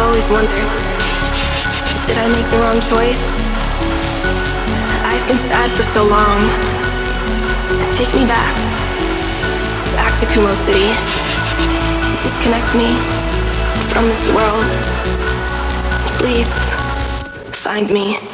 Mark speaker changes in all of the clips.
Speaker 1: always wondered, did I make the wrong choice? I've been sad for so long. Take me back, back to Kumo City. Disconnect me from this world. Please, find me.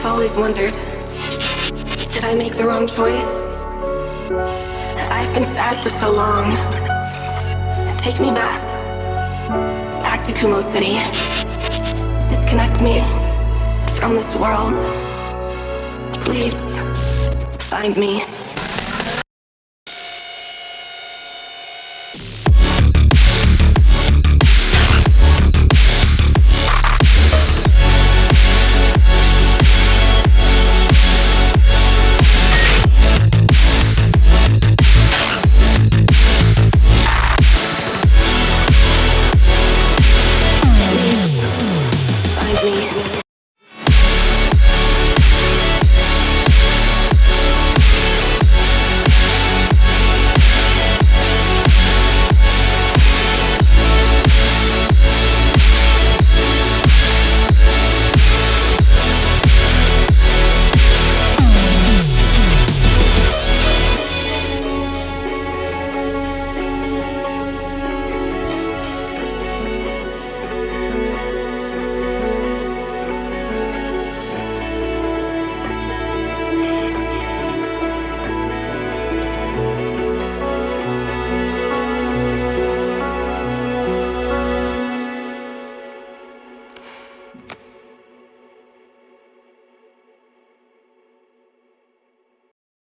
Speaker 1: I've always wondered, did I make the wrong choice? I've been sad for so long. Take me back, back to Kumo City. Disconnect me from this world. Please, find me.